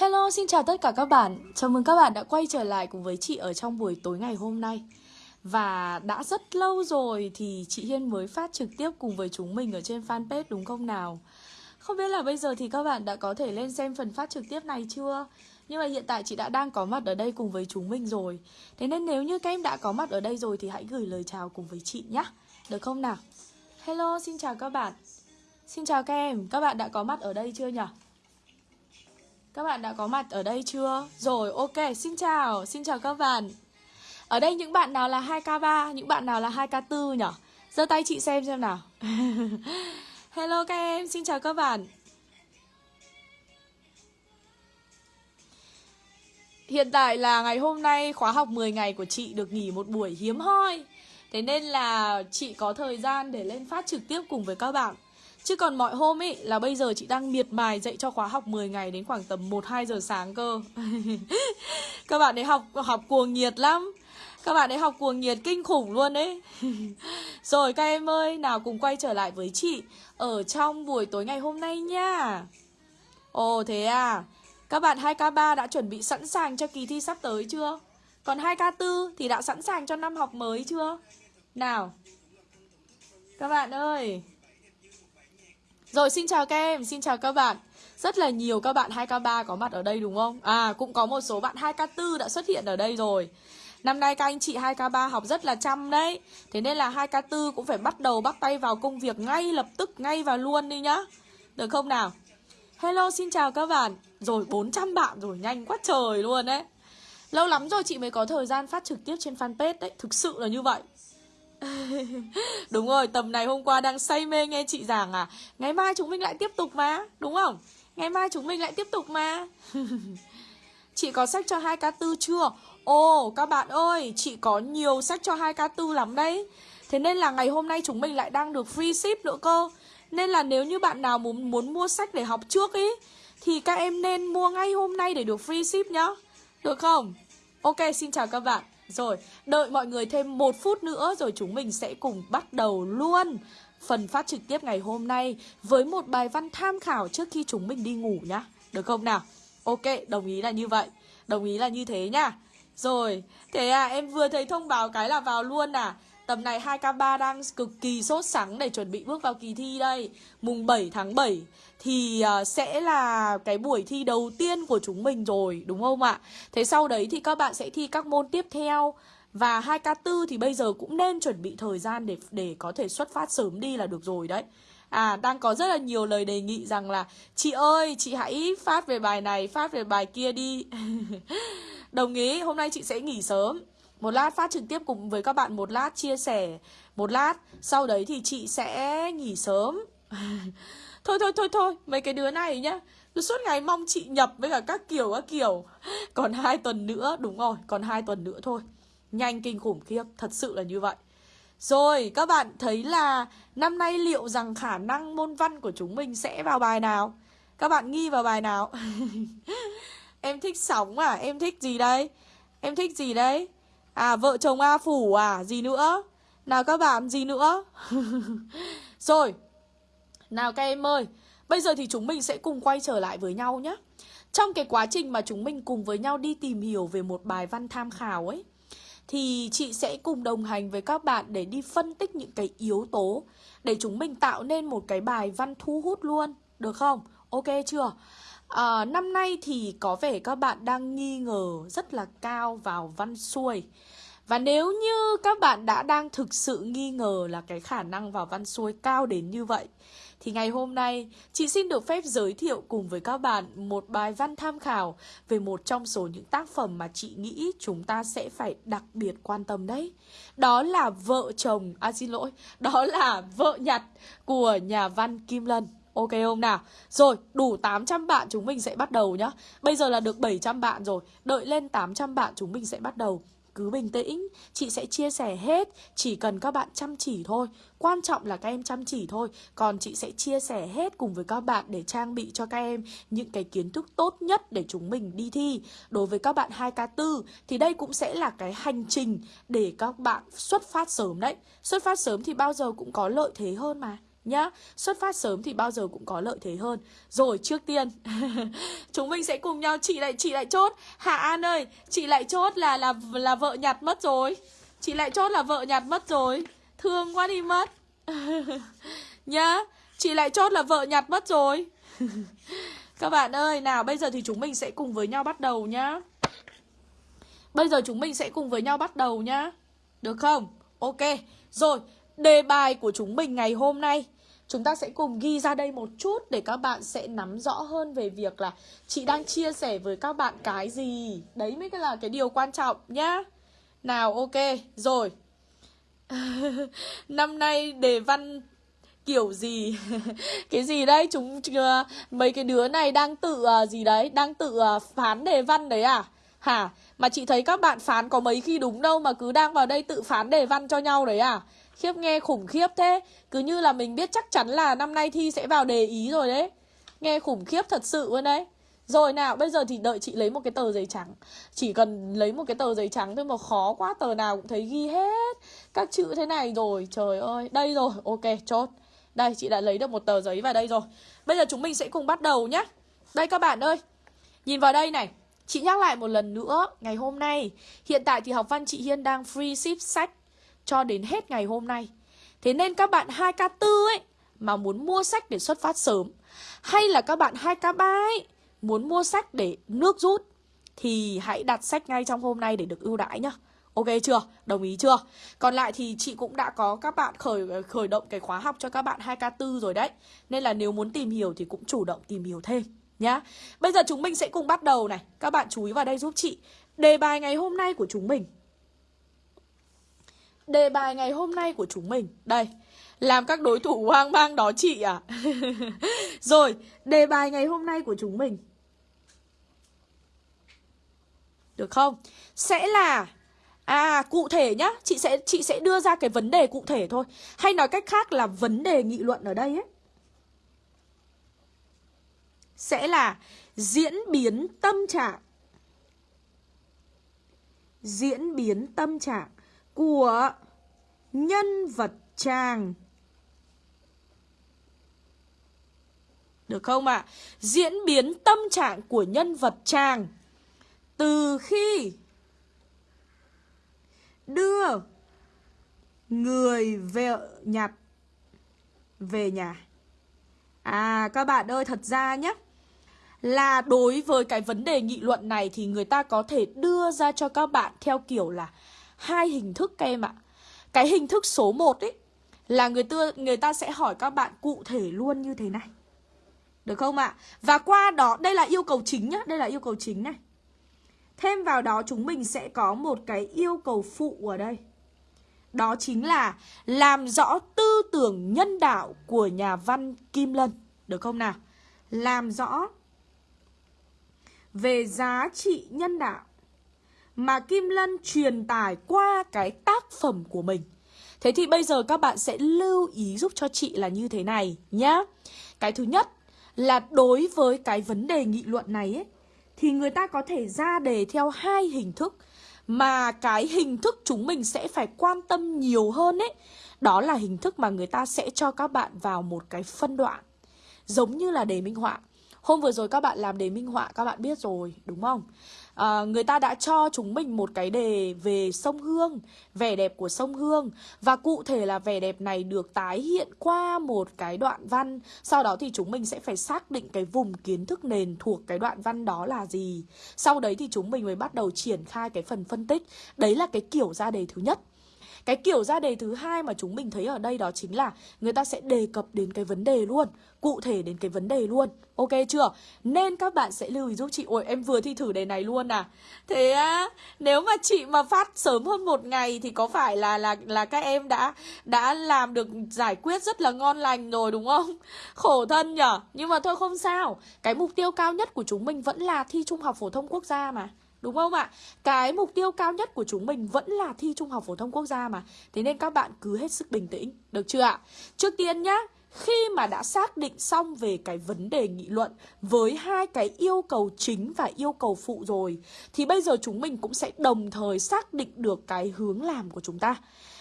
Hello, xin chào tất cả các bạn. Chào mừng các bạn đã quay trở lại cùng với chị ở trong buổi tối ngày hôm nay. Và đã rất lâu rồi thì chị Hiên mới phát trực tiếp cùng với chúng mình ở trên fanpage đúng không nào? Không biết là bây giờ thì các bạn đã có thể lên xem phần phát trực tiếp này chưa? Nhưng mà hiện tại chị đã đang có mặt ở đây cùng với chúng mình rồi Thế nên nếu như các em đã có mặt ở đây rồi thì hãy gửi lời chào cùng với chị nhé Được không nào? Hello, xin chào các bạn Xin chào các em, các bạn đã có mặt ở đây chưa nhỉ? Các bạn đã có mặt ở đây chưa? Rồi, ok, xin chào, xin chào các bạn. Ở đây những bạn nào là 2K3, những bạn nào là 2K4 nhỉ? giơ tay chị xem xem nào. Hello các em, xin chào các bạn. Hiện tại là ngày hôm nay khóa học 10 ngày của chị được nghỉ một buổi hiếm hoi. Thế nên là chị có thời gian để lên phát trực tiếp cùng với các bạn. Chứ còn mọi hôm ấy là bây giờ chị đang miệt mài dạy cho khóa học 10 ngày đến khoảng tầm 1-2 giờ sáng cơ. Các bạn ấy học học cuồng nhiệt lắm. Các bạn ấy học cuồng nhiệt kinh khủng luôn đấy Rồi các em ơi, nào cùng quay trở lại với chị Ở trong buổi tối ngày hôm nay nha. Ồ thế à? Các bạn 2K3 đã chuẩn bị sẵn sàng cho kỳ thi sắp tới chưa? Còn 2K4 thì đã sẵn sàng cho năm học mới chưa? Nào. Các bạn ơi rồi xin chào các em, xin chào các bạn. Rất là nhiều các bạn 2K3 có mặt ở đây đúng không? À cũng có một số bạn 2K4 đã xuất hiện ở đây rồi. Năm nay các anh chị 2K3 học rất là chăm đấy. Thế nên là 2K4 cũng phải bắt đầu bắt tay vào công việc ngay lập tức, ngay và luôn đi nhá. Được không nào? Hello, xin chào các bạn. Rồi 400 bạn rồi, nhanh quá trời luôn đấy. Lâu lắm rồi chị mới có thời gian phát trực tiếp trên fanpage đấy. Thực sự là như vậy. Đúng rồi, tầm này hôm qua đang say mê nghe chị giảng à Ngày mai chúng mình lại tiếp tục mà Đúng không? Ngày mai chúng mình lại tiếp tục mà Chị có sách cho 2K4 chưa? Ồ, các bạn ơi, chị có nhiều sách cho 2K4 lắm đấy Thế nên là ngày hôm nay chúng mình lại đang được free ship nữa cơ Nên là nếu như bạn nào muốn, muốn mua sách để học trước ý Thì các em nên mua ngay hôm nay để được free ship nhá Được không? Ok, xin chào các bạn rồi, đợi mọi người thêm một phút nữa rồi chúng mình sẽ cùng bắt đầu luôn phần phát trực tiếp ngày hôm nay với một bài văn tham khảo trước khi chúng mình đi ngủ nhá. Được không nào? Ok, đồng ý là như vậy. Đồng ý là như thế nhá. Rồi, thế à em vừa thấy thông báo cái là vào luôn à. Tầm này 2K3 đang cực kỳ sốt sắng để chuẩn bị bước vào kỳ thi đây Mùng 7 tháng 7 thì uh, sẽ là cái buổi thi đầu tiên của chúng mình rồi đúng không ạ? Thế sau đấy thì các bạn sẽ thi các môn tiếp theo và 2K4 thì bây giờ cũng nên chuẩn bị thời gian để để có thể xuất phát sớm đi là được rồi đấy. À đang có rất là nhiều lời đề nghị rằng là Chị ơi chị hãy phát về bài này Phát về bài kia đi Đồng ý hôm nay chị sẽ nghỉ sớm một lát phát trực tiếp cùng với các bạn Một lát, chia sẻ Một lát. Sau đấy thì chị sẽ nghỉ sớm. Thôi thôi thôi thôi, Mấy cái đứa này nhá. Cứ suốt ngày mong chị nhập với cả các kiểu các kiểu. Còn hai tuần nữa, Đúng rồi, Còn hai tuần nữa thôi. Nhanh, kinh khủng, khiếp, Thật sự là như vậy. Rồi, các bạn thấy là Năm nay liệu rằng khả năng môn văn của chúng mình Sẽ vào bài nào? Các bạn nghi vào bài nào? Em thích sóng à? Em thích gì đây Em thích gì đấy? À vợ chồng A Phủ à Gì nữa Nào các bạn gì nữa Rồi nào các em ơi, bây giờ thì chúng mình sẽ cùng quay trở lại với nhau nhé. Trong cái quá trình mà chúng mình cùng với nhau đi tìm hiểu về một bài văn tham khảo ấy, thì chị sẽ cùng đồng hành với các bạn để đi phân tích những cái yếu tố để chúng mình tạo nên một cái bài văn thu hút luôn, được không? Ok chưa? À, năm nay thì có vẻ các bạn đang nghi ngờ rất là cao vào văn xuôi. Và nếu như các bạn đã đang thực sự nghi ngờ là cái khả năng vào văn xuôi cao đến như vậy thì ngày hôm nay chị xin được phép giới thiệu cùng với các bạn một bài văn tham khảo về một trong số những tác phẩm mà chị nghĩ chúng ta sẽ phải đặc biệt quan tâm đấy. Đó là Vợ chồng, à xin lỗi, đó là Vợ nhặt của nhà văn Kim Lân. Ok không nào? Rồi, đủ 800 bạn chúng mình sẽ bắt đầu nhá. Bây giờ là được 700 bạn rồi. Đợi lên 800 bạn chúng mình sẽ bắt đầu. Cứ bình tĩnh, chị sẽ chia sẻ hết Chỉ cần các bạn chăm chỉ thôi Quan trọng là các em chăm chỉ thôi Còn chị sẽ chia sẻ hết cùng với các bạn Để trang bị cho các em những cái kiến thức tốt nhất Để chúng mình đi thi Đối với các bạn 2K4 Thì đây cũng sẽ là cái hành trình Để các bạn xuất phát sớm đấy Xuất phát sớm thì bao giờ cũng có lợi thế hơn mà nhá. Xuất phát sớm thì bao giờ cũng có lợi thế hơn. Rồi, trước tiên, Chúng mình sẽ cùng nhau chị lại chị lại chốt. Hạ An ơi chị lại chốt là là là vợ nhặt mất rồi. Chị lại chốt là vợ nhặt mất rồi. Thương quá đi mất. Nhá Chị lại chốt là vợ nhặt mất rồi. Các bạn ơi, Nào, bây giờ thì chúng mình sẽ cùng với nhau bắt đầu nhá. Bây giờ chúng mình sẽ cùng với nhau bắt đầu nhá. Được không? Ok. Rồi Đề bài của chúng mình ngày hôm nay. Chúng ta sẽ cùng ghi ra đây một chút để các bạn sẽ nắm rõ hơn về việc là chị đang chia sẻ với các bạn cái gì. Đấy mới là cái điều quan trọng nhá. Nào ok, rồi. Năm nay đề văn kiểu gì? Cái gì đấy? Chúng ờ, mấy cái đứa này đang tự uh, gì đấy? Đang tự uh, phán đề văn đấy à? Hả? Mà chị thấy các bạn phán có mấy khi đúng đâu mà cứ đang vào đây tự phán đề văn cho nhau đấy à? Khiếp nghe khủng khiếp thế. Cứ như là mình biết chắc chắn là năm nay thi sẽ vào đề ý rồi đấy. Nghe khủng khiếp thật sự luôn đấy. Rồi nào, bây giờ thì đợi chị lấy một cái tờ giấy trắng. Chỉ cần lấy một cái tờ giấy trắng thôi mà khó quá, Tờ nào cũng thấy ghi hết Các chữ thế này rồi. Trời ơi, Đây rồi. Ok, chốt. Đây, chị đã lấy được một tờ giấy vào đây rồi. Bây giờ chúng mình sẽ cùng bắt đầu nhé Đây các bạn ơi. Nhìn vào đây này. Chị nhắc lại một lần nữa, Ngày hôm nay, Hiện tại thì học văn chị Hiên đang free ship sách cho đến hết ngày hôm nay. Thế nên các bạn 2K4 ấy, mà muốn mua sách để xuất phát sớm, hay là các bạn 2K3 ấy, muốn mua sách để nước rút, thì hãy đặt sách ngay trong hôm nay để được ưu đãi nhá. Ok chưa? Đồng ý chưa? Còn lại thì chị cũng đã có các bạn khởi khởi động cái khóa học cho các bạn 2K4 rồi đấy. Nên là nếu muốn tìm hiểu thì cũng chủ động tìm hiểu thêm nhá. Bây giờ chúng mình sẽ cùng bắt đầu này. Các bạn chú ý vào đây giúp chị. Đề bài ngày hôm nay của chúng mình Đề bài ngày hôm nay của chúng mình. Đây, Làm các đối thủ hoang mang đó chị à Rồi, Đề bài ngày hôm nay của chúng mình. Được không? Sẽ là À cụ thể nhá. Chị sẽ chị sẽ đưa ra cái vấn đề cụ thể thôi. Hay nói cách khác là vấn đề nghị luận ở đây ấy. Sẽ là Diễn biến tâm trạng. Diễn biến tâm trạng của nhân vật chàng. Được không ạ? À? Diễn biến tâm trạng của nhân vật chàng từ khi đưa người vợ nhặt về nhà. À các bạn ơi, thật ra nhé Là đối với cái vấn đề nghị luận này Thì người ta có thể đưa ra cho các bạn theo kiểu là hai hình thức các em ạ. Cái hình thức số 1 ấy là người ta, người ta sẽ hỏi các bạn cụ thể luôn như thế này. Được không ạ? Và qua đó, đây là yêu cầu chính nhá, đây là yêu cầu chính này. Thêm vào đó chúng mình sẽ có một cái yêu cầu phụ ở đây. Đó chính là làm rõ tư tưởng nhân đạo của nhà văn Kim Lân. Được không nào? Làm rõ về giá trị nhân đạo mà Kim Lân truyền tải qua cái tác phẩm của mình. Thế thì bây giờ các bạn sẽ lưu ý giúp cho chị là như thế này nhá. Cái thứ nhất là đối với cái vấn đề nghị luận này ấy, thì người ta có thể ra đề theo hai hình thức mà cái hình thức chúng mình sẽ phải quan tâm nhiều hơn ấy. Đó là hình thức mà người ta sẽ cho các bạn vào một cái phân đoạn giống như là đề minh họa. Hôm vừa rồi các bạn làm đề minh họa các bạn biết rồi đúng không? À, người ta đã cho chúng mình một cái đề về sông Hương, vẻ đẹp của sông Hương và cụ thể là vẻ đẹp này được tái hiện qua một cái đoạn văn. Sau đó thì chúng mình sẽ phải xác định cái vùng kiến thức nền thuộc cái đoạn văn đó là gì. Sau đấy thì chúng mình mới bắt đầu triển khai cái phần phân tích. Đấy là cái kiểu ra đề thứ nhất. Cái kiểu ra đề thứ hai mà chúng mình thấy ở đây đó chính là người ta sẽ đề cập đến cái vấn đề luôn, cụ thể đến cái vấn đề luôn. Ok chưa? Nên các bạn sẽ lưu ý giúp chị. Ôi em vừa thi thử đề này luôn à. Thế á Nếu mà chị mà phát sớm hơn một ngày Thì có phải là là là các em đã Đã làm được giải quyết rất là ngon lành rồi đúng không? Khổ thân nhở? Nhưng mà thôi không sao. Cái mục tiêu cao nhất của chúng mình vẫn là thi trung học phổ thông quốc gia mà. Đúng không ạ? Cái mục tiêu cao nhất của chúng mình vẫn là thi Trung học phổ thông quốc gia mà Thế nên các bạn cứ hết sức bình tĩnh Được chưa ạ? Trước tiên nhá khi mà đã xác định xong về cái vấn đề nghị luận với hai cái yêu cầu chính và yêu cầu phụ rồi thì bây giờ chúng mình cũng sẽ đồng thời xác định được cái hướng làm của chúng ta.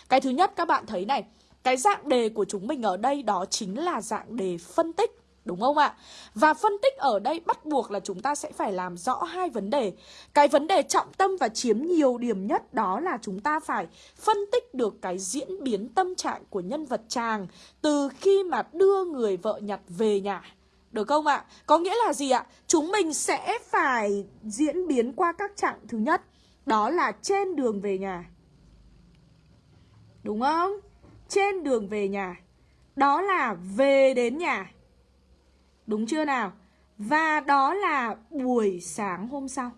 Cái thứ nhất các bạn thấy này, cái dạng đề của chúng mình ở đây đó chính là dạng đề phân tích Đúng không ạ? Và phân tích ở đây bắt buộc là chúng ta sẽ phải làm rõ hai vấn đề. Cái vấn đề trọng tâm và chiếm nhiều điểm nhất đó là chúng ta phải phân tích được cái diễn biến tâm trạng của nhân vật chàng từ khi mà đưa người vợ nhặt về nhà. Được không ạ? Có nghĩa là gì ạ? Chúng mình sẽ phải diễn biến qua các trạng thứ nhất Đó là trên đường về nhà Đúng không? Trên đường về nhà Đó là về đến nhà Đúng chưa nào? Và đó là buổi sáng hôm sau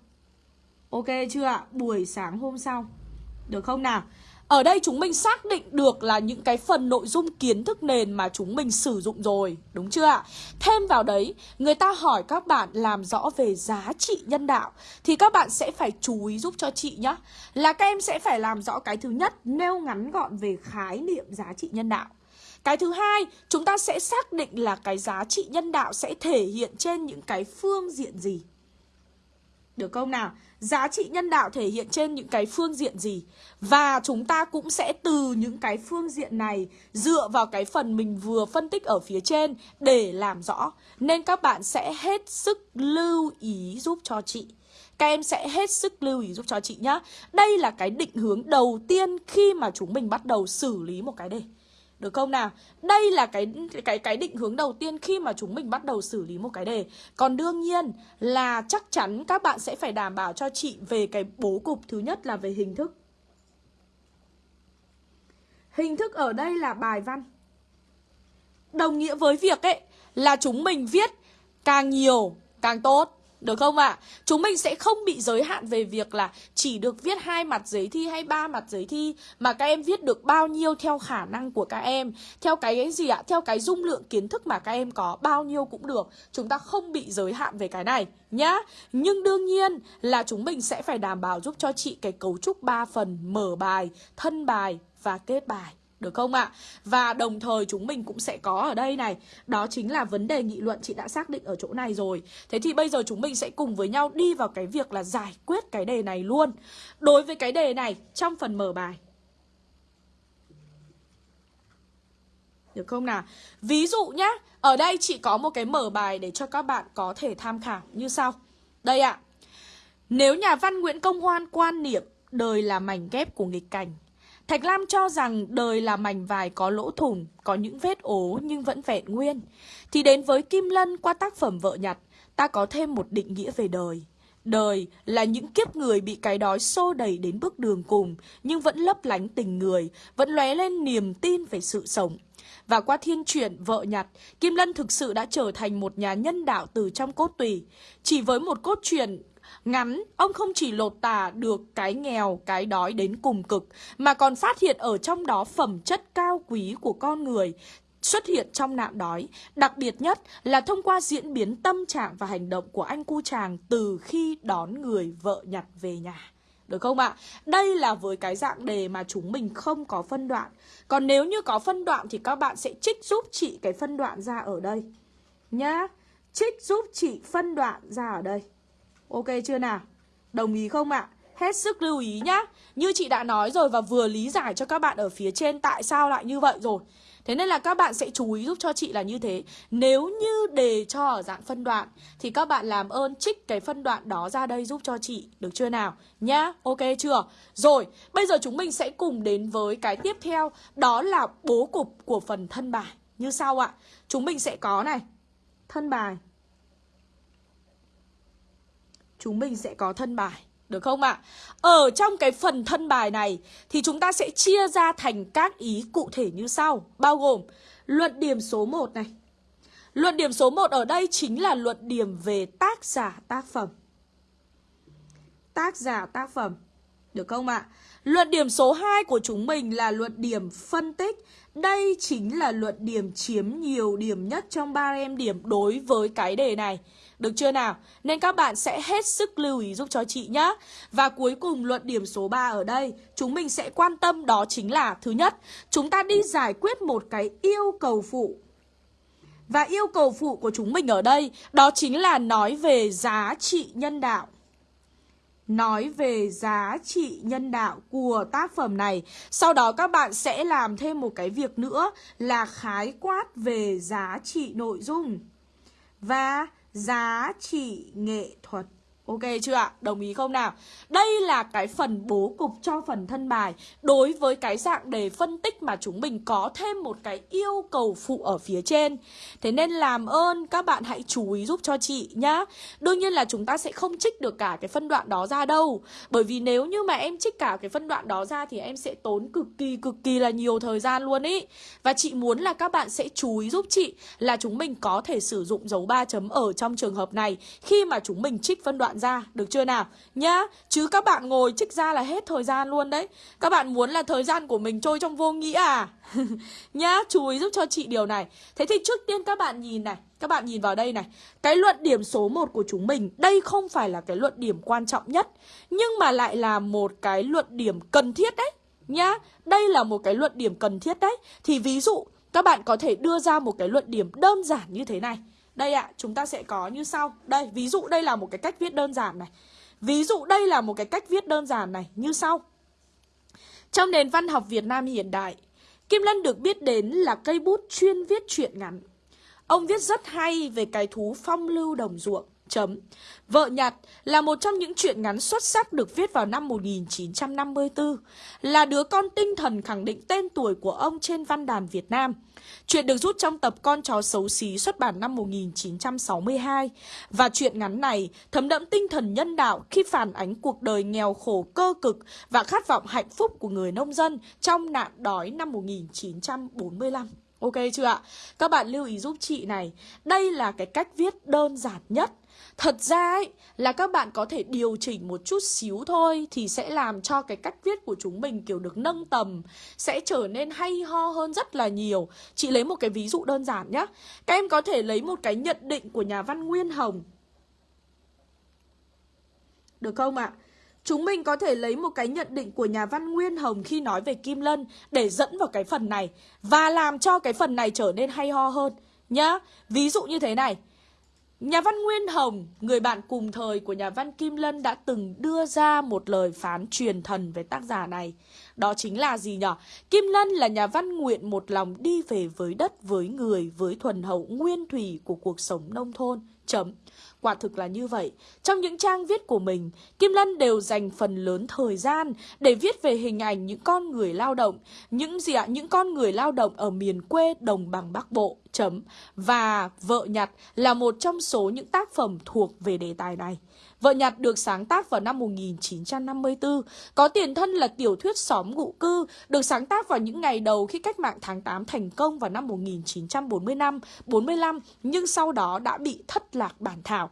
Ok chưa ạ? Buổi sáng hôm sau Được không nào? Ở đây chúng mình xác định được là những cái phần nội dung kiến thức nền mà chúng mình sử dụng rồi Đúng chưa ạ? Thêm vào đấy, người ta hỏi các bạn làm rõ về giá trị nhân đạo Thì các bạn sẽ phải chú ý giúp cho chị nhé Là các em sẽ phải làm rõ cái thứ nhất Nêu ngắn gọn về khái niệm giá trị nhân đạo cái thứ hai, chúng ta sẽ xác định là cái giá trị nhân đạo sẽ thể hiện trên những cái phương diện gì. Được không nào? Giá trị nhân đạo thể hiện trên những cái phương diện gì? Và chúng ta cũng sẽ từ những cái phương diện này Dựa vào cái phần mình vừa phân tích ở phía trên Để làm rõ. Nên các bạn sẽ hết sức lưu ý giúp cho chị. Các em sẽ hết sức lưu ý giúp cho chị nhá. Đây là cái định hướng đầu tiên khi mà chúng mình bắt đầu xử lý một cái đề được không nào? Đây là cái cái cái định hướng đầu tiên khi mà chúng mình bắt đầu xử lý một cái đề. Còn đương nhiên là chắc chắn các bạn sẽ phải đảm bảo cho chị về cái bố cục thứ nhất là về hình thức. Hình thức ở đây là bài văn. Đồng nghĩa với việc ấy, là chúng mình viết càng nhiều, càng tốt. Được không ạ? À? Chúng mình sẽ không bị giới hạn về việc là chỉ được viết hai mặt giấy thi hay ba mặt giấy thi mà các em viết được bao nhiêu theo khả năng của các em, theo cái gì ạ? Theo cái dung lượng kiến thức mà các em có bao nhiêu cũng được. Chúng ta không bị giới hạn về cái này nhá. Nhưng đương nhiên là chúng mình sẽ phải đảm bảo giúp cho chị cái cấu trúc 3 phần mở bài, thân bài và kết bài. Được không ạ? À? Và đồng thời chúng mình cũng sẽ có ở đây này Đó chính là vấn đề nghị luận chị đã xác định ở chỗ này rồi Thế thì bây giờ chúng mình sẽ cùng với nhau đi vào cái việc là giải quyết cái đề này luôn Đối với cái đề này, trong phần mở bài Được không nào? Ví dụ nhá, Ở đây chị có một cái mở bài để cho các bạn có thể tham khảo như sau Đây ạ Nếu nhà văn Nguyễn Công Hoan quan niệm đời là mảnh ghép của nghịch cảnh Thạch Lam cho rằng đời là mảnh vải có lỗ thủng, có những vết ố nhưng vẫn vẹn nguyên. Thì đến với Kim Lân qua tác phẩm Vợ Nhặt, ta có thêm một định nghĩa về đời. Đời là những kiếp người bị cái đói xô đẩy đến bước đường cùng, nhưng vẫn lấp lánh tình người, vẫn lóe lên niềm tin về sự sống. Và qua thiên truyện Vợ Nhặt, Kim Lân thực sự đã trở thành một nhà nhân đạo từ trong cốt tùy. Chỉ với một cốt truyện ngắn, ông không chỉ lột tả được cái nghèo, cái đói đến cùng cực, mà còn phát hiện ở trong đó phẩm chất cao quý của con người, xuất hiện trong nạn đói. Đặc biệt nhất là thông qua diễn biến tâm trạng và hành động của anh cu chàng từ khi đón người vợ nhặt về nhà. Được không ạ? Đây là với cái dạng đề mà chúng mình không có phân đoạn. Còn nếu như có phân đoạn thì các bạn sẽ trích giúp chị cái phân đoạn ra ở đây. Nhá. Trích giúp chị phân đoạn ra ở đây. Ok chưa nào? Đồng ý không ạ? À? Hết sức lưu ý nhá Như chị đã nói rồi và vừa lý giải cho các bạn ở phía trên tại sao lại như vậy rồi Thế nên là các bạn sẽ chú ý giúp cho chị là như thế Nếu như đề cho ở dạng phân đoạn Thì các bạn làm ơn trích cái phân đoạn đó ra đây giúp cho chị Được chưa nào? Nhá, ok chưa? Rồi, bây giờ chúng mình sẽ cùng đến với cái tiếp theo Đó là bố cục của phần thân bài Như sau ạ Chúng mình sẽ có này Thân bài chúng mình sẽ có thân bài. Được không ạ? À? Ở trong cái phần thân bài này thì chúng ta sẽ chia ra thành các ý cụ thể như sau. Bao gồm luận điểm số 1 này. Luận điểm số 1 ở đây chính là luận điểm về tác giả tác phẩm. Tác giả tác phẩm. Được không ạ? À? Luận điểm số 2 của chúng mình là luận điểm phân tích. Đây chính là luận điểm chiếm nhiều điểm nhất trong ba em điểm đối với cái đề này. Được chưa nào? Nên các bạn sẽ hết sức lưu ý giúp cho chị nhé. Và cuối cùng luận điểm số 3 ở đây, chúng mình sẽ quan tâm đó chính là thứ nhất, chúng ta đi giải quyết một cái yêu cầu phụ. Và yêu cầu phụ của chúng mình ở đây, đó chính là nói về giá trị nhân đạo. nói về giá trị nhân đạo của tác phẩm này. Sau đó các bạn sẽ làm thêm một cái việc nữa là khái quát về giá trị nội dung và giá trị nghệ thuật. Ok chưa ạ? Đồng ý không nào? Đây là cái phần bố cục cho phần thân bài Đối với cái dạng đề phân tích mà chúng mình có thêm một cái yêu cầu phụ ở phía trên Thế nên làm ơn, các bạn hãy chú ý giúp cho chị nhá Đương nhiên là chúng ta sẽ không trích được cả cái phân đoạn đó ra đâu Bởi vì nếu như mà em trích cả cái phân đoạn đó ra Thì em sẽ tốn cực kỳ cực kỳ là nhiều thời gian luôn ý Và chị muốn là các bạn sẽ chú ý giúp chị Là chúng mình có thể sử dụng dấu 3 chấm ở trong trường hợp này Khi mà chúng mình trích phân đoạn ra, Được chưa nào? Nhá, Chứ các bạn ngồi trích ra là hết thời gian luôn đấy. Các bạn muốn là thời gian của mình trôi trong vô nghĩa à? Nhá, Chú ý giúp cho chị điều này. Thế thì trước tiên các bạn nhìn này, các bạn nhìn vào đây này. Cái luận điểm số 1 của chúng mình, Đây không phải là cái luận điểm quan trọng nhất, Nhưng mà lại là một cái luận điểm cần thiết đấy. Nhá, Đây là một cái luận điểm cần thiết đấy. Thì ví dụ, các bạn có thể đưa ra một cái luận điểm đơn giản như thế này đây ạ, à, chúng ta sẽ có như sau Đây, ví dụ đây là một cái cách viết đơn giản này Ví dụ đây là một cái cách viết đơn giản này Như sau Trong nền văn học Việt Nam hiện đại Kim Lân được biết đến là cây bút chuyên viết truyện ngắn Ông viết rất hay về cái thú phong lưu đồng ruộng Chấm. Vợ Nhặt là một trong những truyện ngắn xuất sắc được viết vào năm 1954, là đứa con tinh thần khẳng định tên tuổi của ông trên văn đàn Việt Nam. Chuyện được rút trong tập Con chó xấu xí xuất bản năm 1962 và chuyện ngắn này thấm đẫm tinh thần nhân đạo khi phản ánh cuộc đời nghèo khổ cơ cực và khát vọng hạnh phúc của người nông dân trong nạn đói năm 1945. Ok chưa ạ? Các bạn lưu ý giúp chị này, Đây là cái cách viết đơn giản nhất Thật ra ấy, là các bạn có thể điều chỉnh một chút xíu thôi Thì sẽ làm cho cái cách viết của chúng mình, kiểu, được nâng tầm, Sẽ trở nên hay ho hơn rất là nhiều Chị lấy một cái ví dụ đơn giản nhé Các em có thể lấy một cái nhận định của nhà văn Nguyên Hồng Được không ạ? À? Chúng mình có thể lấy một cái nhận định của nhà văn Nguyên Hồng khi nói về Kim Lân để dẫn vào cái phần này và làm cho cái phần này trở nên hay ho hơn nhá. Ví dụ như thế này. Nhà văn Nguyên Hồng, người bạn cùng thời của nhà văn Kim Lân đã từng đưa ra một lời phán truyền thần về tác giả này. Đó chính là gì nhỉ? Kim Lân là nhà văn nguyện một lòng đi về với đất, với người, với thuần hậu nguyên thủy của cuộc sống nông thôn. Chấm. Quả thực là như vậy. Trong những trang viết của mình, Kim Lân đều dành phần lớn thời gian để viết về hình ảnh những con người lao động, những gì ạ? Những con người lao động ở miền quê đồng bằng Bắc Bộ. Chấm. Và Vợ Nhặt là một trong số những tác phẩm thuộc về đề tài này. Vợ Nhặt được sáng tác vào năm 1954, có tiền thân là tiểu thuyết xóm ngụ cư, được sáng tác vào những ngày đầu khi cách mạng tháng 8 thành công vào năm 1945, 45, nhưng sau đó đã bị thất lạc bản thảo.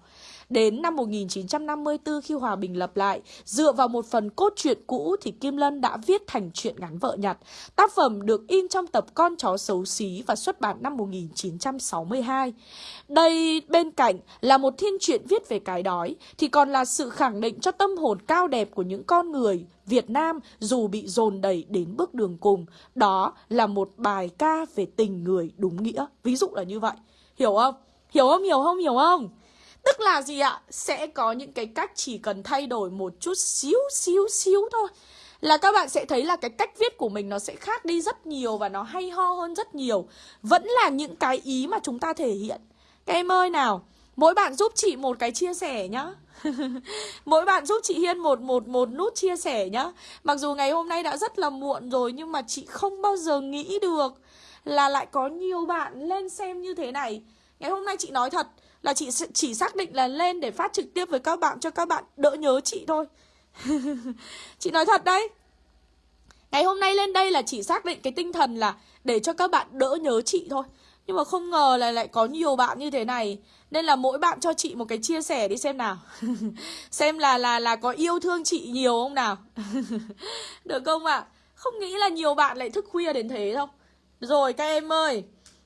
Đến năm 1954 khi hòa bình lập lại, dựa vào một phần cốt truyện cũ thì Kim Lân đã viết thành truyện ngắn vợ nhặt. Tác phẩm được in trong tập Con chó xấu xí và xuất bản năm 1962. Đây bên cạnh là một thiên truyện viết về cái đói thì còn là sự khẳng định cho tâm hồn cao đẹp của những con người Việt Nam dù bị dồn đẩy đến bước đường cùng. Đó là một bài ca về tình người đúng nghĩa. Ví dụ là như vậy. Hiểu không? Hiểu không? Hiểu không? Hiểu không? Tức là gì ạ? Sẽ có những cái cách chỉ cần thay đổi một chút xíu xíu xíu thôi là các bạn sẽ thấy là cái cách viết của mình nó sẽ khác đi rất nhiều và nó hay ho hơn rất nhiều. Vẫn là những cái ý mà chúng ta thể hiện. Các em ơi nào, mỗi bạn giúp chị một cái chia sẻ nhá. mỗi bạn giúp chị Hiên một một một nút chia sẻ nhá. Mặc dù ngày hôm nay đã rất là muộn rồi nhưng mà chị không bao giờ nghĩ được là lại có nhiều bạn lên xem như thế này. Ngày hôm nay chị nói thật là chị chỉ xác định là lên để phát trực tiếp với các bạn, cho các bạn đỡ nhớ chị thôi. Chị nói thật đấy. Ngày hôm nay lên đây là chỉ xác định cái tinh thần là để cho các bạn đỡ nhớ chị thôi. Nhưng mà không ngờ là lại có nhiều bạn như thế này. Nên là mỗi bạn cho chị một cái chia sẻ đi xem nào. Xem là là là có yêu thương chị nhiều không nào. Được không ạ? À? không nghĩ là nhiều bạn lại thức khuya đến thế đâu. Rồi các em ơi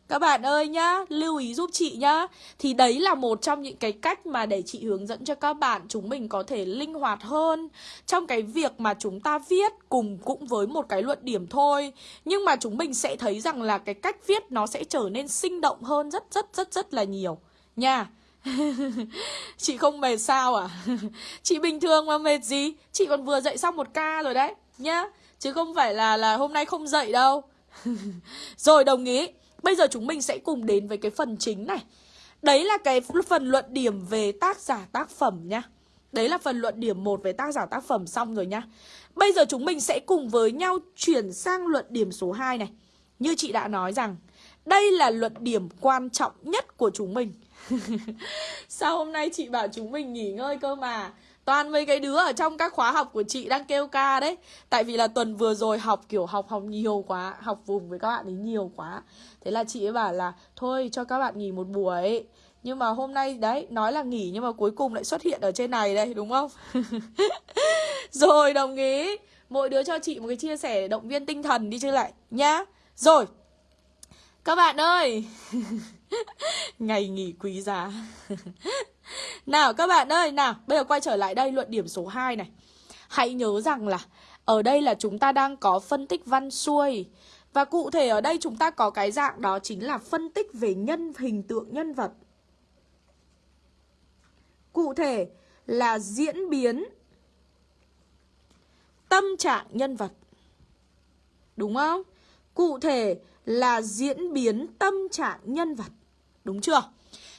các bạn ơi nhá, lưu ý giúp chị nhá. Thì đấy là một trong những cái cách mà để chị hướng dẫn cho các bạn Chúng mình có thể linh hoạt hơn. Trong cái việc mà chúng ta viết cùng cũng với một cái luận điểm thôi. Nhưng mà chúng mình sẽ thấy rằng là cái cách viết nó sẽ trở nên sinh động hơn rất rất rất rất là nhiều. Nha. Chị không mệt sao à? Chị bình thường mà mệt gì? Chị còn vừa dậy xong một ca rồi đấy nhá. Chứ không phải là là hôm nay không dậy đâu. Rồi đồng ý bây giờ chúng mình sẽ cùng đến với cái phần chính này. Đấy là cái phần luận điểm về tác giả tác phẩm nhá đấy là phần luận điểm 1 về tác giả tác phẩm xong rồi nhá bây giờ chúng mình sẽ cùng với nhau chuyển sang luận điểm số 2 này. Như chị đã nói rằng, đây là luận điểm quan trọng nhất của chúng mình. Sao hôm nay chị bảo chúng mình nghỉ ngơi cơ mà? Toàn mấy cái đứa ở trong các khóa học của chị đang kêu ca đấy. Tại vì là tuần vừa rồi học, kiểu, học học nhiều quá, Học vùng với các bạn ấy nhiều quá. Thế là chị ấy bảo là, Thôi, cho các bạn nghỉ một buổi. Nhưng mà hôm nay, đấy, nói là nghỉ Nhưng mà cuối cùng lại xuất hiện ở trên này đây, đúng không? Rồi, đồng ý. Mỗi đứa cho chị một cái chia sẻ để động viên tinh thần đi chứ lại, nhá. Rồi, Các bạn ơi. Ngày nghỉ quý giá. Nào, các bạn ơi, Nào, bây giờ quay trở lại đây, luận điểm số 2 này. Hãy nhớ rằng là Ở đây là chúng ta đang có phân tích văn xuôi. Và cụ thể ở đây chúng ta có cái dạng đó chính là phân tích về nhân, hình tượng nhân vật. Cụ thể là diễn biến tâm trạng nhân vật. Đúng không? Cụ thể là diễn biến tâm trạng nhân vật. Đúng chưa?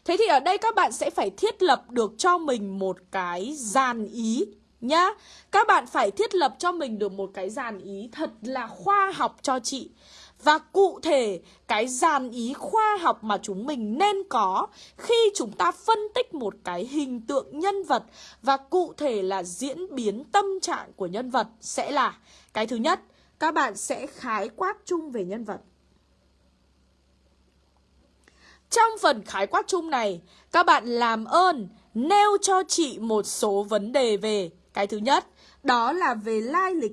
Thế thì ở đây các bạn sẽ phải thiết lập được cho mình một cái dàn ý nhá. Các bạn phải thiết lập cho mình được một cái dàn ý thật là khoa học cho chị. Và cụ thể cái dàn ý khoa học mà chúng mình nên có khi chúng ta phân tích một cái hình tượng nhân vật và cụ thể là diễn biến tâm trạng của nhân vật sẽ là cái thứ nhất, các bạn sẽ khái quát chung về nhân vật. Trong phần khái quát chung này, các bạn làm ơn nêu cho chị một số vấn đề về Cái thứ nhất, đó là về lai lịch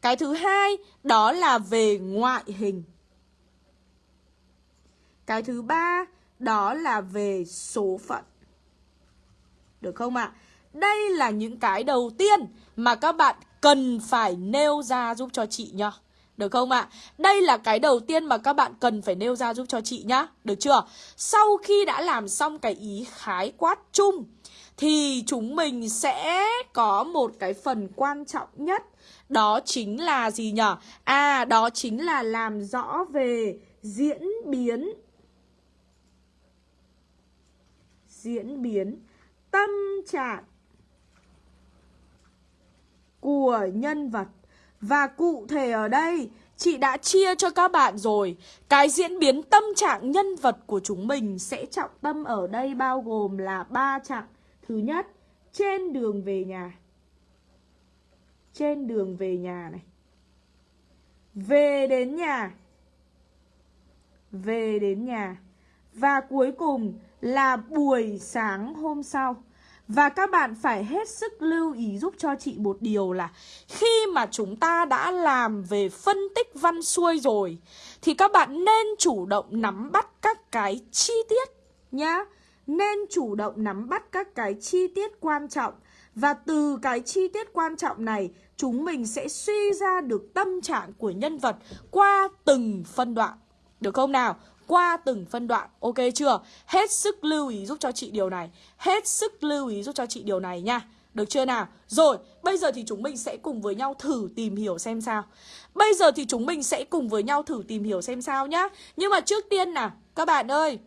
Cái thứ hai, đó là về ngoại hình Cái thứ ba, đó là về số phận Được không ạ? À? Đây là những cái đầu tiên mà các bạn cần phải nêu ra giúp cho chị nhá được không ạ? À? Đây là cái đầu tiên mà các bạn cần phải nêu ra giúp cho chị nhá Được chưa? Sau khi đã làm xong cái ý khái quát chung Thì chúng mình sẽ có một cái phần quan trọng nhất Đó chính là gì nhở? À, đó chính là làm rõ về diễn biến Diễn biến tâm trạng của nhân vật và cụ thể ở đây, Chị đã chia cho các bạn rồi. Cái diễn biến tâm trạng nhân vật của chúng mình Sẽ trọng tâm ở đây bao gồm là ba trạng. Thứ nhất, Trên đường về nhà. Trên đường về nhà này. Về đến nhà. Về đến nhà. Và cuối cùng là buổi sáng hôm sau và các bạn phải hết sức lưu ý giúp cho chị một điều là Khi mà chúng ta đã làm về phân tích văn xuôi rồi, Thì các bạn nên chủ động nắm bắt các cái chi tiết nhá. Nên chủ động nắm bắt các cái chi tiết quan trọng. Và từ cái chi tiết quan trọng này, Chúng mình sẽ suy ra được tâm trạng của nhân vật qua từng phân đoạn. Được không nào? Qua từng phân đoạn Ok chưa? Hết sức lưu ý giúp cho chị điều này Hết sức lưu ý giúp cho chị điều này nha Được chưa nào? Rồi, bây giờ thì chúng mình sẽ cùng với nhau thử tìm hiểu xem sao Bây giờ thì chúng mình sẽ cùng với nhau thử tìm hiểu xem sao nhá Nhưng mà trước tiên nào, các bạn ơi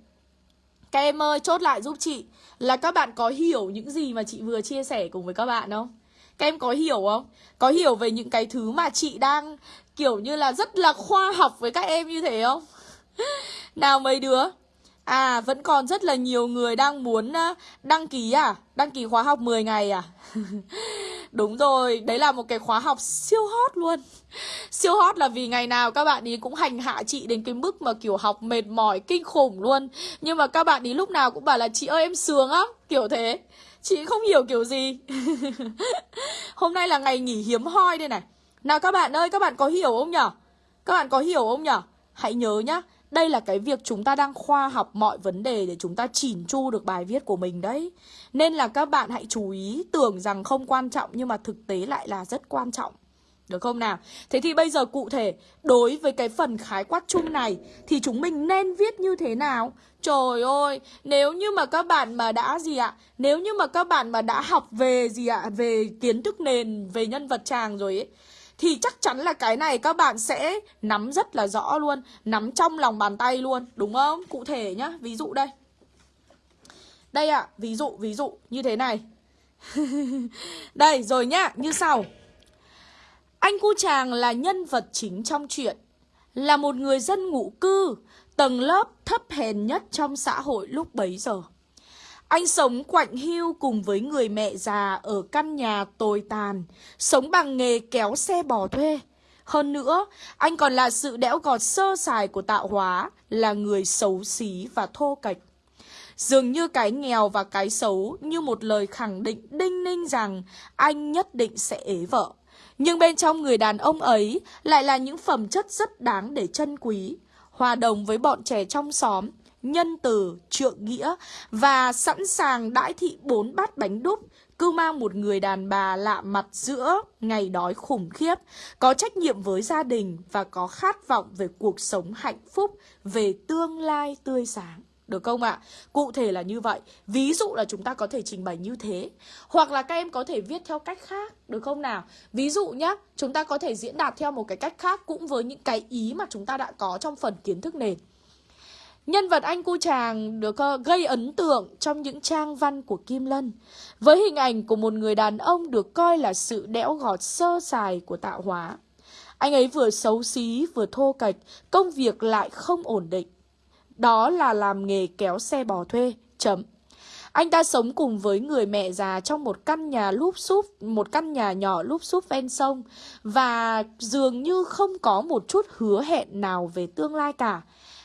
Các em ơi, chốt lại giúp chị Là các bạn có hiểu những gì mà chị vừa chia sẻ cùng với các bạn không? Các em có hiểu không? Có hiểu về những cái thứ mà chị đang kiểu như là rất là khoa học với các em như thế không? Nào mấy đứa? À vẫn còn rất là nhiều người đang muốn ờ, đăng ký à? Đăng ký khóa học 10 ngày à? Đúng rồi, đấy là một cái khóa học siêu hot luôn. Siêu hot là vì ngày nào các bạn ý cũng hành hạ chị đến cái mức mà kiểu học mệt mỏi kinh khủng luôn. Nhưng mà các bạn ý lúc nào cũng bảo là chị ơi em sướng á Kiểu thế. Chị không hiểu kiểu gì. Hôm nay là ngày nghỉ hiếm hoi đây này. Nào các bạn ơi, các bạn có hiểu không nhở? Các bạn có hiểu không nhở? Hãy nhớ nhá đây là cái việc chúng ta đang khoa học mọi vấn đề để chúng ta chỉn chu được bài viết của mình đấy. Nên là các bạn hãy chú ý tưởng rằng không quan trọng nhưng mà thực tế lại là rất quan trọng. Được không nào? Thế thì bây giờ cụ thể đối với cái phần khái quát chung này thì chúng mình nên viết như thế nào? Trời ơi, nếu như mà các bạn mà đã gì ạ? Nếu như mà các bạn mà đã học về gì ạ? Về kiến thức nền, về nhân vật chàng rồi ấy thì chắc chắn là cái này các bạn sẽ nắm rất là rõ luôn, Nắm trong lòng bàn tay luôn, Đúng không? Cụ thể nhá, Ví dụ đây. Đây ạ, Ví dụ ví dụ như thế này. Đây, rồi nhá, Như sau. Anh cu chàng là nhân vật chính trong chuyện, Là một người dân ngụ cư, Tầng lớp thấp hèn nhất trong xã hội lúc bấy giờ anh sống quạnh hiu cùng với người mẹ già ở căn nhà tồi tàn, sống bằng nghề kéo xe bò thuê. Hơn nữa, anh còn là sự đẽo gọt sơ sài của tạo hóa, là người xấu xí và thô kệch. Dường như cái nghèo và cái xấu như một lời khẳng định đinh ninh rằng anh nhất định sẽ ế vợ. Nhưng bên trong người đàn ông ấy lại là những phẩm chất rất đáng để trân quý. Hòa đồng với bọn trẻ trong xóm, nhân từ, trượng nghĩa và sẵn sàng đãi thị bốn bát bánh đúc cứ mang một người đàn bà lạ mặt giữa ngày đói khủng khiếp, có trách nhiệm với gia đình và có khát vọng về cuộc sống hạnh phúc, về tương lai tươi sáng. Được không ạ? Cụ thể là như vậy. Ví dụ là chúng ta có thể trình bày như thế. Hoặc là các em có thể viết theo cách khác. Được không nào? Ví dụ nhá, chúng ta có thể diễn đạt theo một cái cách khác cũng với những cái ý mà chúng ta đã có trong phần kiến thức nền. Nhân vật anh cu chàng được ờ, gây ấn tượng trong những trang văn của Kim Lân với hình ảnh của một người đàn ông được coi là sự đẽo gọt sơ sài của tạo hóa. Anh ấy vừa xấu xí vừa thô kệch, công việc lại không ổn định. Đó là làm nghề kéo xe bò thuê, chấm. Anh ta sống cùng với người mẹ già trong một căn nhà lúp xúp, một căn nhà nhỏ lúp xúp ven sông và dường như không có một chút hứa hẹn nào về tương lai cả.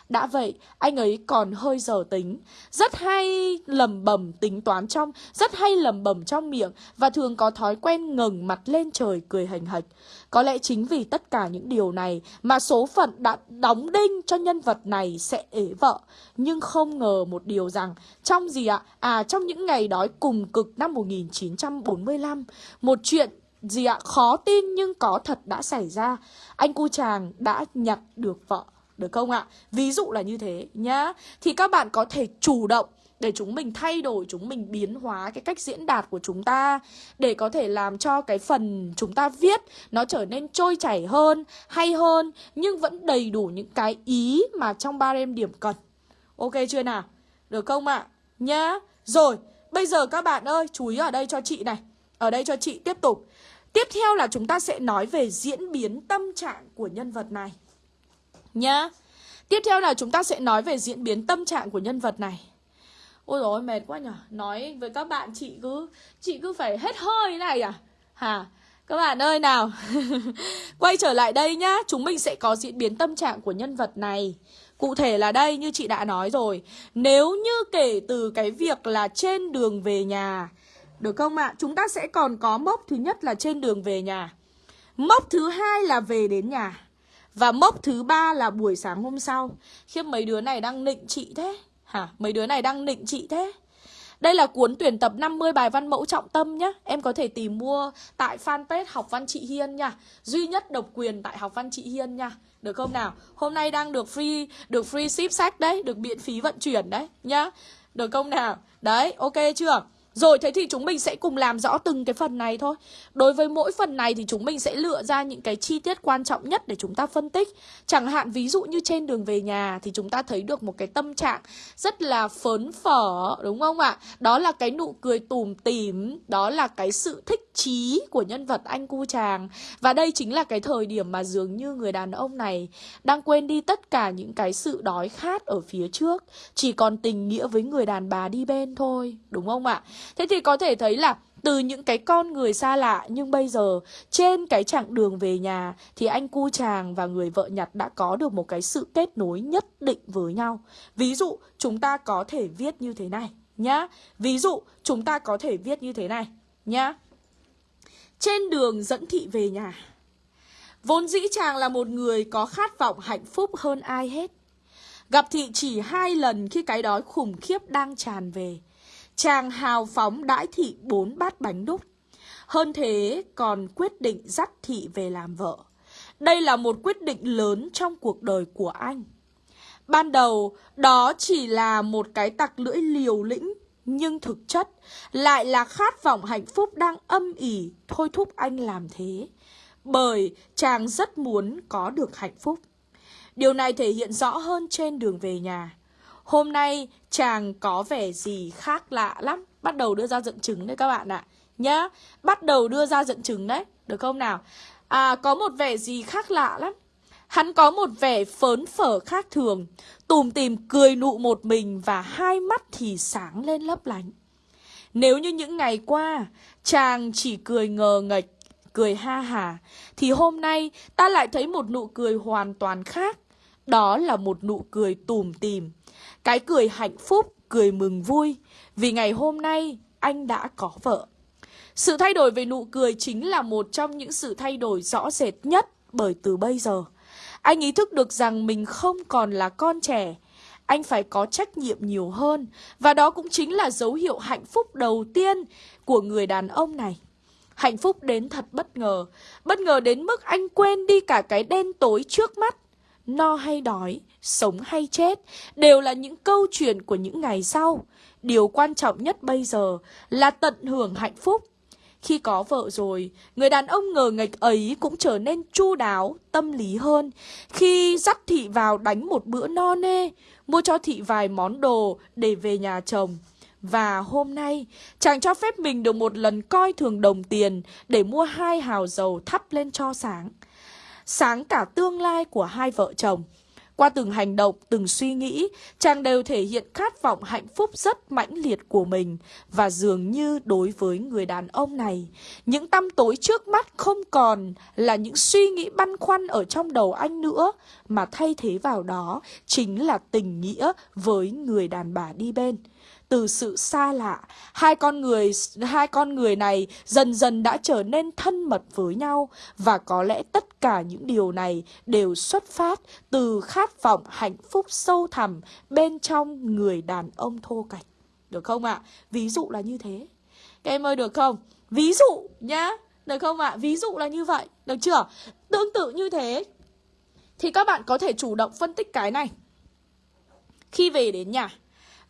Đã vậy, anh ấy còn hơi dở tính, rất hay lầm bầm tính toán trong, rất hay lầm bầm trong miệng và thường có thói quen ngẩng mặt lên trời cười hành hạch. Có lẽ chính vì tất cả những điều này mà số phận đã đóng đinh cho nhân vật này sẽ ế vợ. Nhưng không ngờ một điều rằng, trong gì ạ? À, trong những ngày đói cùng cực năm 1945, một chuyện gì ạ? Khó tin nhưng có thật đã xảy ra. Anh cu chàng đã nhặt được vợ. Được không ạ? Ví dụ là như thế nhá Thì các bạn có thể chủ động để chúng mình thay đổi, chúng mình biến hóa cái cách diễn đạt của chúng ta Để có thể làm cho cái phần chúng ta viết nó trở nên trôi chảy hơn, hay hơn Nhưng vẫn đầy đủ những cái ý mà trong ba em điểm cần Ok chưa nào? Được không ạ? Nhá Rồi, bây giờ các bạn ơi, chú ý ở đây cho chị này Ở đây cho chị tiếp tục Tiếp theo là chúng ta sẽ nói về diễn biến tâm trạng của nhân vật này nhá. Tiếp theo là chúng ta sẽ nói về diễn biến tâm trạng của nhân vật này. Ôi dồi mệt quá nhở. Nói với các bạn, chị cứ Chị cứ phải hết hơi này à? Hả? Các bạn ơi, nào. Quay trở lại đây nhá. Chúng mình sẽ có diễn biến tâm trạng của nhân vật này. Cụ thể là đây, như chị đã nói rồi. Nếu như kể từ cái việc là trên đường về nhà, Được không ạ? Chúng ta sẽ còn có mốc thứ nhất là trên đường về nhà. Mốc thứ hai là về đến nhà và mốc thứ ba là buổi sáng hôm sau Khiếp mấy đứa này đang nịnh chị thế Hả? Mấy đứa này đang nịnh chị thế đây là cuốn tuyển tập 50 bài văn mẫu trọng tâm nhá Em có thể tìm mua tại fanpage Học Văn Chị Hiên nha Duy nhất độc quyền tại Học Văn Chị Hiên nha Được không nào? Hôm nay đang được free được free ship sách đấy Được miễn phí vận chuyển đấy nhá Được không nào? Đấy, ok chưa? Rồi thế thì chúng mình sẽ cùng làm rõ từng cái phần này thôi Đối với mỗi phần này thì chúng mình sẽ lựa ra những cái chi tiết quan trọng nhất để chúng ta phân tích Chẳng hạn ví dụ như trên đường về nhà thì chúng ta thấy được một cái tâm trạng rất là phớn phở đúng không ạ? Đó là cái nụ cười tùm tím, đó là cái sự thích trí của nhân vật anh cu chàng Và đây chính là cái thời điểm mà dường như người đàn ông này đang quên đi tất cả những cái sự đói khát ở phía trước Chỉ còn tình nghĩa với người đàn bà đi bên thôi, đúng không ạ? Thế thì có thể thấy là từ những cái con người xa lạ, nhưng bây giờ trên cái chặng đường về nhà thì anh cu chàng và người vợ nhặt đã có được một cái sự kết nối nhất định với nhau. Ví dụ, chúng ta có thể viết như thế này nhá. Ví dụ, chúng ta có thể viết như thế này nhá. Trên đường dẫn thị về nhà. Vốn dĩ chàng là một người có khát vọng hạnh phúc hơn ai hết. Gặp thị chỉ hai lần khi cái đói khủng khiếp đang tràn về. Chàng hào phóng đãi thị bốn bát bánh đúc. Hơn thế còn quyết định dắt thị về làm vợ. Đây là một quyết định lớn trong cuộc đời của anh. Ban đầu, đó chỉ là một cái tặc lưỡi liều lĩnh, nhưng thực chất lại là khát vọng hạnh phúc đang âm ỉ thôi thúc anh làm thế. Bởi chàng rất muốn có được hạnh phúc. Điều này thể hiện rõ hơn trên đường về nhà. Hôm nay chàng có vẻ gì khác lạ lắm. Bắt đầu đưa ra dẫn chứng đấy các bạn ạ. Nhá, bắt đầu đưa ra dẫn chứng đấy. Được không nào? À, có một vẻ gì khác lạ lắm. Hắn có một vẻ phớn phở khác thường, tùm tìm cười nụ một mình và hai mắt thì sáng lên lấp lánh. Nếu như những ngày qua, chàng chỉ cười ngờ nghệch, cười ha hả, thì hôm nay ta lại thấy một nụ cười hoàn toàn khác. Đó là một nụ cười tùm tìm, cái cười hạnh phúc, cười mừng vui, vì ngày hôm nay anh đã có vợ. Sự thay đổi về nụ cười chính là một trong những sự thay đổi rõ rệt nhất bởi từ bây giờ. Anh ý thức được rằng mình không còn là con trẻ, anh phải có trách nhiệm nhiều hơn và đó cũng chính là dấu hiệu hạnh phúc đầu tiên của người đàn ông này. Hạnh phúc đến thật bất ngờ, bất ngờ đến mức anh quên đi cả cái đen tối trước mắt. No hay đói, sống hay chết đều là những câu chuyện của những ngày sau. Điều quan trọng nhất bây giờ là tận hưởng hạnh phúc khi có vợ rồi, người đàn ông ngờ nghệch ấy cũng trở nên chu đáo, tâm lý hơn. Khi dắt thị vào đánh một bữa no nê, mua cho thị vài món đồ để về nhà chồng. Và hôm nay, chàng cho phép mình được một lần coi thường đồng tiền để mua hai hào dầu thắp lên cho sáng. Sáng cả tương lai của hai vợ chồng. Qua từng hành động, từng suy nghĩ, chàng đều thể hiện khát vọng hạnh phúc rất mãnh liệt của mình. Và dường như đối với người đàn ông này, những tăm tối trước mắt không còn là những suy nghĩ băn khoăn ở trong đầu anh nữa, mà thay thế vào đó chính là tình nghĩa với người đàn bà đi bên từ sự xa lạ, hai con người hai con người này dần dần đã trở nên thân mật với nhau và có lẽ tất cả những điều này đều xuất phát từ khát vọng hạnh phúc sâu thẳm bên trong người đàn ông thô kệch. Được không ạ? À? Ví dụ là như thế. Các em ơi được không? Ví dụ nhá. Được không ạ? À? Ví dụ là như vậy. Được chưa? Tương tự như thế thì các bạn có thể chủ động phân tích cái này. Khi về đến nhà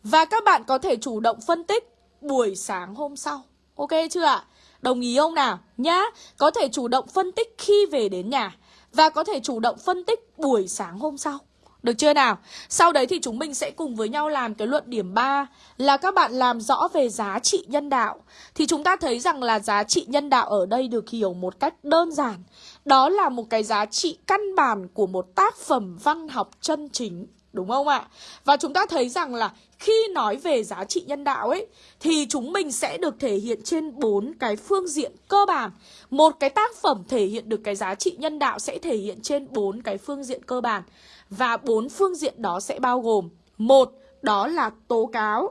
và các bạn có thể chủ động phân tích buổi sáng hôm sau. Ok chưa ạ? Đồng ý không nào? Nhá, có thể chủ động phân tích khi về đến nhà và có thể chủ động phân tích buổi sáng hôm sau. Được chưa nào? Sau đấy thì chúng mình sẽ cùng với nhau làm cái luận điểm 3 là các bạn làm rõ về giá trị nhân đạo. Thì chúng ta thấy rằng là giá trị nhân đạo ở đây được hiểu một cách đơn giản. Đó là một cái giá trị căn bản của một tác phẩm văn học chân chính. Đúng không ạ? Và chúng ta thấy rằng là khi nói về giá trị nhân đạo ấy, thì chúng mình sẽ được thể hiện trên bốn cái phương diện cơ bản. Một cái tác phẩm thể hiện được cái giá trị nhân đạo sẽ thể hiện trên bốn cái phương diện cơ bản. Và bốn phương diện đó sẽ bao gồm, một, đó là tố cáo.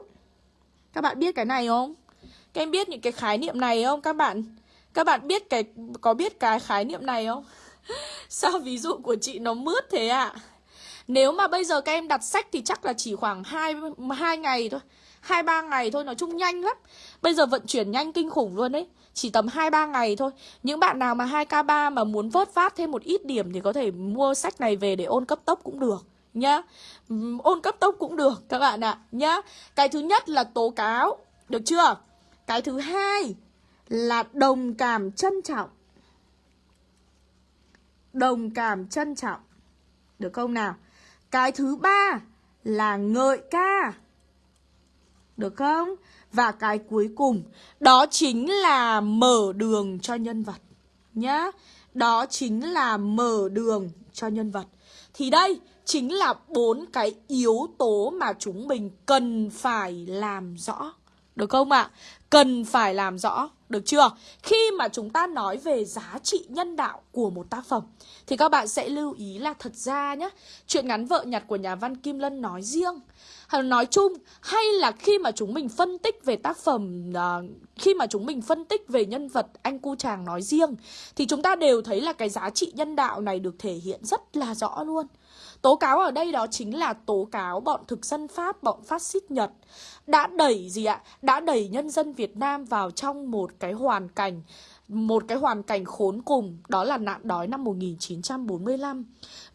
Các bạn biết cái này không? Các em biết những cái khái niệm này không các bạn? Các bạn biết cái có biết cái khái niệm này không? Sao ví dụ của chị nó mướt thế ạ? À? Nếu mà bây giờ các em đặt sách thì chắc là chỉ khoảng 2, 2 ngày thôi 2-3 ngày thôi, nói chung nhanh lắm Bây giờ vận chuyển nhanh kinh khủng luôn đấy Chỉ tầm 2-3 ngày thôi Những bạn nào mà 2K3 mà muốn vớt phát thêm một ít điểm Thì có thể mua sách này về để ôn cấp tốc cũng được Nhá Ôn cấp tốc cũng được các bạn ạ à, Nhá Cái thứ nhất là tố cáo Được chưa Cái thứ hai là đồng cảm trân trọng Đồng cảm trân trọng Được không nào cái thứ ba là ngợi ca. Được không? Và cái cuối cùng, đó chính là mở đường cho nhân vật. Nhá. Đó chính là mở đường cho nhân vật. Thì đây chính là bốn cái yếu tố mà chúng mình cần phải làm rõ. Được không ạ? À? Cần phải làm rõ, được chưa? Khi mà chúng ta nói về giá trị nhân đạo của một tác phẩm Thì các bạn sẽ lưu ý là thật ra nhé Chuyện ngắn vợ nhặt của nhà văn Kim Lân nói riêng hay nói chung hay là khi mà chúng mình phân tích về tác phẩm uh, khi mà chúng mình phân tích về nhân vật anh cu chàng nói riêng thì chúng ta đều thấy là cái giá trị nhân đạo này được thể hiện rất là rõ luôn Tố cáo ở đây đó chính là tố cáo bọn thực dân Pháp, bọn phát xít Nhật đã đẩy gì ạ? Đã đẩy nhân dân Việt Nam vào trong một cái hoàn cảnh một cái hoàn cảnh khốn cùng đó là nạn đói năm 1945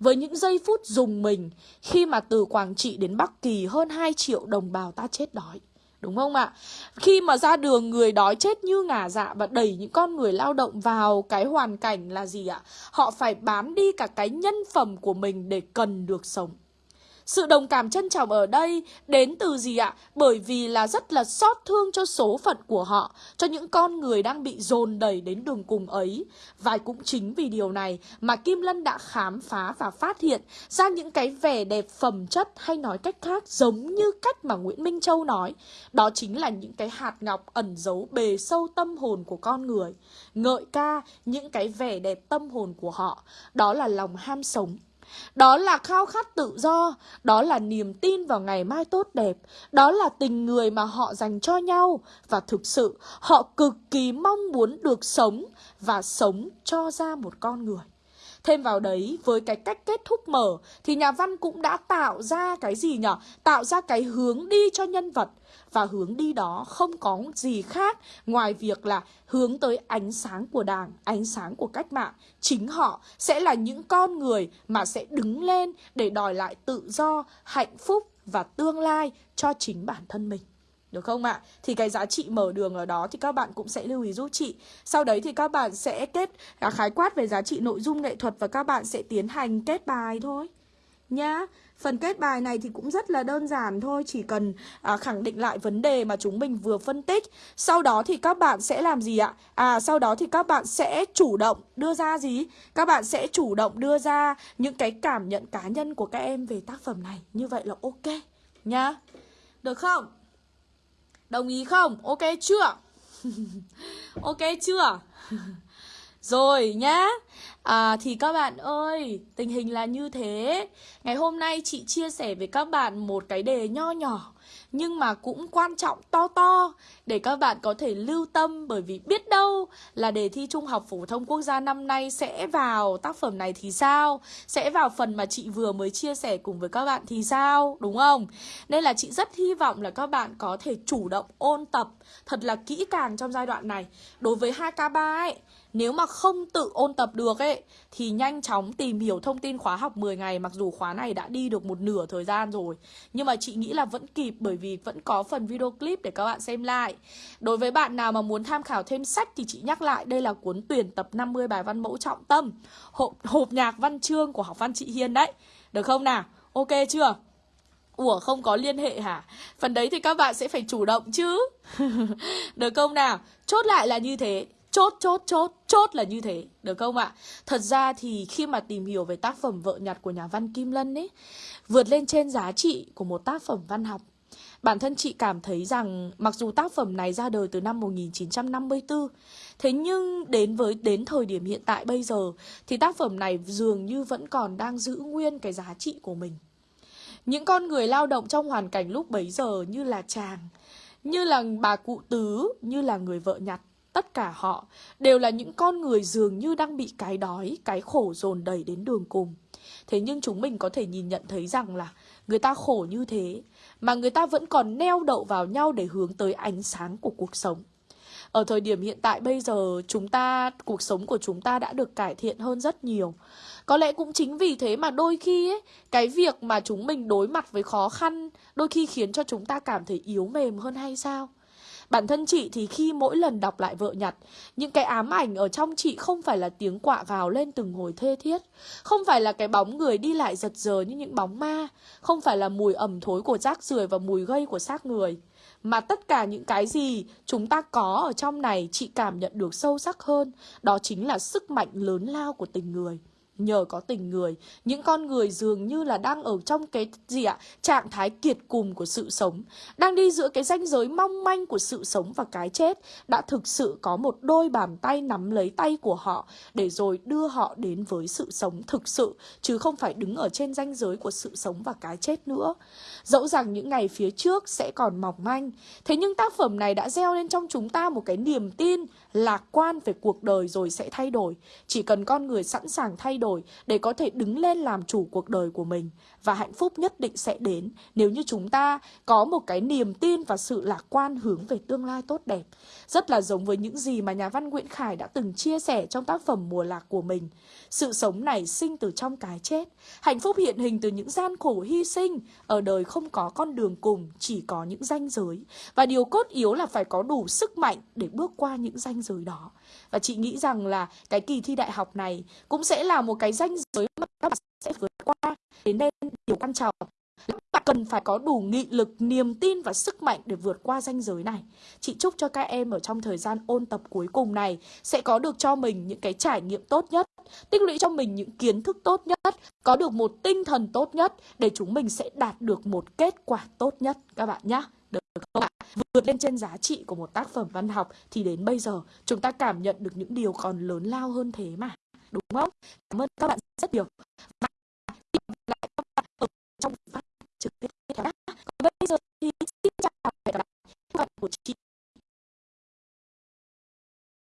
với những giây phút dùng mình khi mà từ Quảng Trị đến Bắc Kỳ hơn 2 triệu đồng bào ta chết đói. Đúng không ạ? Khi mà ra đường, người đói chết như ngả dạ và đẩy những con người lao động vào cái hoàn cảnh là gì ạ? Họ phải bán đi cả cái nhân phẩm của mình để cần được sống. Sự đồng cảm trân trọng ở đây đến từ gì ạ? Bởi vì là rất là xót thương cho số phận của họ, cho những con người đang bị dồn đẩy đến đường cùng ấy. Và cũng chính vì điều này mà Kim Lân đã khám phá và phát hiện ra những cái vẻ đẹp phẩm chất hay nói cách khác giống như cách mà Nguyễn Minh Châu nói. Đó chính là những cái hạt ngọc ẩn giấu bề sâu tâm hồn của con người. Ngợi ca những cái vẻ đẹp tâm hồn của họ. Đó là lòng ham sống đó là khao khát tự do, đó là niềm tin vào ngày mai tốt đẹp, đó là tình người mà họ dành cho nhau và thực sự họ cực kỳ mong muốn được sống và sống cho ra một con người. Thêm vào đấy, với cái cách kết thúc mở thì nhà văn cũng đã tạo ra cái gì nhở? Tạo ra cái hướng đi cho nhân vật và hướng đi đó không có gì khác ngoài việc là hướng tới ánh sáng của đảng, ánh sáng của cách mạng. Chính họ sẽ là những con người mà sẽ đứng lên để đòi lại tự do, hạnh phúc và tương lai cho chính bản thân mình. Được không ạ? Thì cái giá trị mở đường ở đó thì các bạn cũng sẽ lưu ý giúp chị. Sau đấy thì các bạn sẽ kết à, khái quát về giá trị nội dung nghệ thuật và các bạn sẽ tiến hành kết bài thôi. Nhá. Phần kết bài này thì cũng rất là đơn giản thôi Chỉ cần à, khẳng định lại vấn đề mà chúng mình vừa phân tích Sau đó thì các bạn sẽ làm gì ạ? À sau đó thì các bạn sẽ chủ động đưa ra gì? Các bạn sẽ chủ động đưa ra những cái cảm nhận cá nhân của các em về tác phẩm này Như vậy là ok nhá Được không? Đồng ý không? Ok chưa? ok chưa? Rồi nhá À thì các bạn ơi, tình hình là như thế Ngày hôm nay chị chia sẻ với các bạn một cái đề nho nhỏ nhưng mà cũng quan trọng to to, Để các bạn có thể lưu tâm, Bởi vì biết đâu là đề thi Trung học Phổ thông Quốc gia năm nay Sẽ vào tác phẩm này thì sao? Sẽ vào phần mà chị vừa mới chia sẻ cùng với các bạn thì sao? Đúng không? Nên là chị rất hy vọng là các bạn có thể chủ động ôn tập Thật là kỹ càng trong giai đoạn này. Đối với 2K3 ấy nếu mà không tự ôn tập được ấy Thì nhanh chóng tìm hiểu thông tin khóa học 10 ngày Mặc dù khóa này đã đi được một nửa thời gian rồi Nhưng mà chị nghĩ là vẫn kịp Bởi vì vẫn có phần video clip để các bạn xem lại Đối với bạn nào mà muốn tham khảo thêm sách Thì chị nhắc lại đây là cuốn tuyển tập 50 bài văn mẫu trọng tâm Hộp, hộp nhạc văn chương của học văn chị Hiên đấy Được không nào? Ok chưa? Ủa không có liên hệ hả? Phần đấy thì các bạn sẽ phải chủ động chứ Được không nào? Chốt lại là như thế Chốt, chốt, chốt, chốt là như thế, được không ạ? Thật ra thì khi mà tìm hiểu về tác phẩm Vợ nhặt của nhà văn Kim Lân ấy, vượt lên trên giá trị của một tác phẩm văn học, Bản thân chị cảm thấy rằng mặc dù tác phẩm này ra đời từ năm 1954 Thế nhưng đến với đến thời điểm hiện tại bây giờ Thì tác phẩm này dường như vẫn còn đang giữ nguyên cái giá trị của mình. Những con người lao động trong hoàn cảnh lúc bấy giờ như là chàng Như là bà cụ tứ, như là người vợ nhặt Tất cả họ đều là những con người dường như đang bị cái đói, cái khổ dồn đẩy đến đường cùng. Thế nhưng chúng mình có thể nhìn nhận thấy rằng là người ta khổ như thế, mà người ta vẫn còn neo đậu vào nhau để hướng tới ánh sáng của cuộc sống. Ở thời điểm hiện tại bây giờ, chúng ta, cuộc sống của chúng ta đã được cải thiện hơn rất nhiều. Có lẽ cũng chính vì thế mà đôi khi ấy, cái việc mà chúng mình đối mặt với khó khăn đôi khi khiến cho chúng ta cảm thấy yếu mềm hơn hay sao? Bản thân chị thì khi mỗi lần đọc lại vợ nhặt, những cái ám ảnh ở trong chị không phải là tiếng quạ gào lên từng hồi thê thiết, không phải là cái bóng người đi lại giật giờ như những bóng ma, không phải là mùi ẩm thối của rác rưởi và mùi gây của xác người. Mà tất cả những cái gì chúng ta có ở trong này chị cảm nhận được sâu sắc hơn, đó chính là sức mạnh lớn lao của tình người. Nhờ có tình người, những con người dường như là đang ở trong cái gì ạ? Trạng thái kiệt cùng của sự sống. Đang đi giữa cái ranh giới mong manh của sự sống và cái chết. Đã thực sự có một đôi bàn tay nắm lấy tay của họ để rồi đưa họ đến với sự sống thực sự. Chứ không phải đứng ở trên ranh giới của sự sống và cái chết nữa. Dẫu rằng những ngày phía trước sẽ còn mỏng manh. Thế nhưng tác phẩm này đã gieo lên trong chúng ta một cái niềm tin lạc quan về cuộc đời rồi sẽ thay đổi. Chỉ cần con người sẵn sàng thay đổi đổi để có thể đứng lên làm chủ cuộc đời của mình. Và hạnh phúc nhất định sẽ đến nếu như chúng ta có một cái niềm tin và sự lạc quan hướng về tương lai tốt đẹp. Rất là giống với những gì mà nhà văn Nguyễn Khải đã từng chia sẻ trong tác phẩm Mùa Lạc của mình. Sự sống này sinh từ trong cái chết. Hạnh phúc hiện hình từ những gian khổ hy sinh. Ở đời không có con đường cùng, chỉ có những ranh giới. Và điều cốt yếu là phải có đủ sức mạnh để bước qua những ranh giới đó. Và chị nghĩ rằng là cái kỳ thi đại học này cũng sẽ là một một cái ranh giới mà các bạn sẽ vượt qua. Thế nên điều quan trọng các bạn cần phải có đủ nghị lực, niềm tin và sức mạnh để vượt qua ranh giới này. Chị chúc cho các em ở trong thời gian ôn tập cuối cùng này sẽ có được cho mình những cái trải nghiệm tốt nhất, tích lũy cho mình những kiến thức tốt nhất, có được một tinh thần tốt nhất để chúng mình sẽ đạt được một kết quả tốt nhất các bạn nhé. Được không ạ? Vượt lên trên giá trị của một tác phẩm văn học thì đến bây giờ chúng ta cảm nhận được những điều còn lớn lao hơn thế mà đúng không? Cảm ơn các bạn rất nhiều. Và lại các bạn ở trong phát trực tiếp nhé. Còn bây giờ thì xin chào và hẹn gặp lại các bạn của chị.